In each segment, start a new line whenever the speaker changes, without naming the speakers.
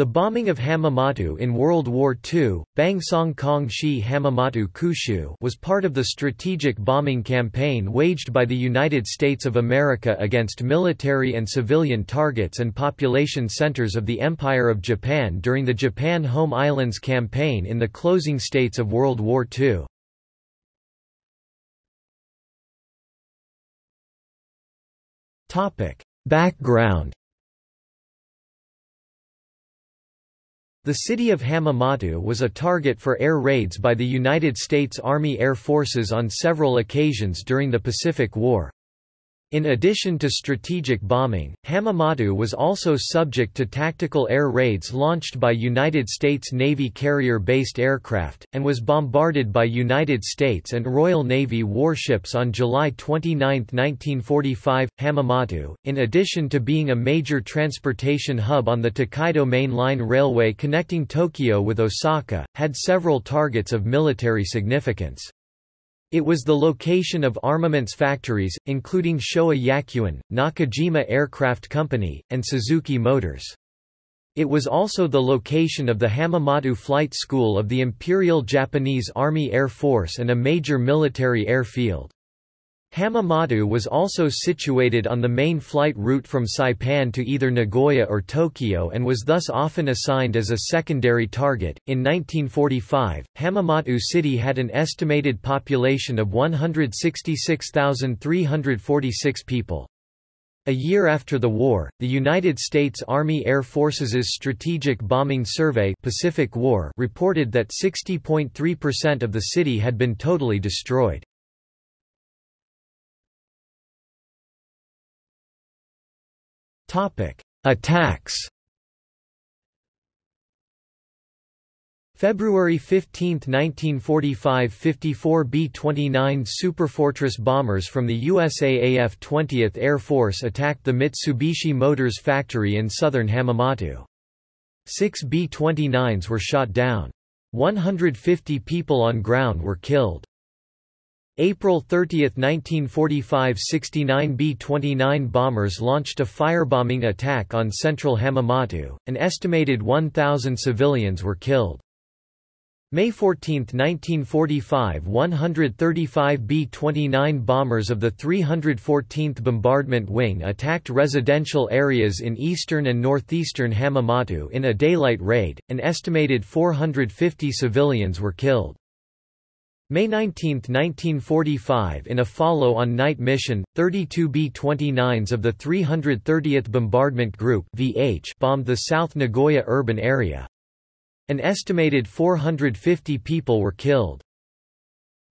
The bombing of Hamamatsu in World War II, Bang Song Kong Shi Hamamatsu Kushu was part of the strategic bombing campaign waged by the United States of America against military and civilian targets and population centers of the Empire of Japan during the Japan Home Islands campaign in the closing states of World War II. Background The city of Hamamatsu was a target for air raids by the United States Army Air Forces on several occasions during the Pacific War. In addition to strategic bombing, Hamamatsu was also subject to tactical air raids launched by United States Navy carrier-based aircraft, and was bombarded by United States and Royal Navy warships on July 29, 1945. Hamamatsu, in addition to being a major transportation hub on the Tokaido Main Line Railway connecting Tokyo with Osaka, had several targets of military significance. It was the location of armaments factories, including Showa Yakuin, Nakajima Aircraft Company, and Suzuki Motors. It was also the location of the Hamamatsu Flight School of the Imperial Japanese Army Air Force and a major military airfield. Hamamatsu was also situated on the main flight route from Saipan to either Nagoya or Tokyo and was thus often assigned as a secondary target. In 1945, Hamamatsu City had an estimated population of 166,346 people. A year after the war, the United States Army Air Forces' Strategic Bombing Survey Pacific war reported that 60.3% of the city had been totally destroyed. Topic: Attacks. February 15, 1945 54 B-29 Superfortress bombers from the USAAF 20th Air Force attacked the Mitsubishi Motors factory in southern Hamamatsu. Six B-29s were shot down. 150 people on ground were killed. April 30, 1945 69 B-29 bombers launched a firebombing attack on central Hamamatsu, an estimated 1,000 civilians were killed. May 14, 1945 135 B-29 bombers of the 314th Bombardment Wing attacked residential areas in eastern and northeastern Hamamatsu in a daylight raid, an estimated 450 civilians were killed. May 19, 1945 in a follow-on night mission, 32 B-29s of the 330th Bombardment Group VH bombed the South Nagoya urban area. An estimated 450 people were killed.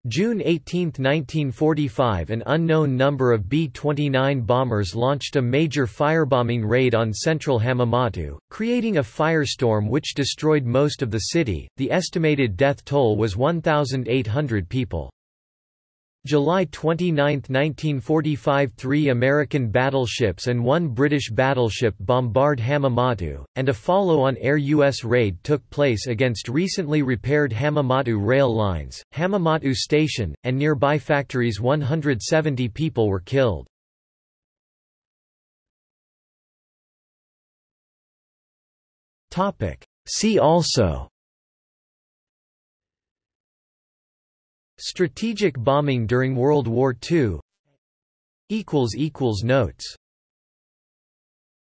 June 18, 1945 an unknown number of B-29 bombers launched a major firebombing raid on central Hamamatsu, creating a firestorm which destroyed most of the city. The estimated death toll was 1,800 people. July 29, 1945 Three American battleships and one British battleship bombard Hamamatsu, and a follow-on air U.S. raid took place against recently repaired Hamamatsu rail lines, Hamamatsu Station, and nearby factories 170 people were killed. See also Strategic bombing during World War II Notes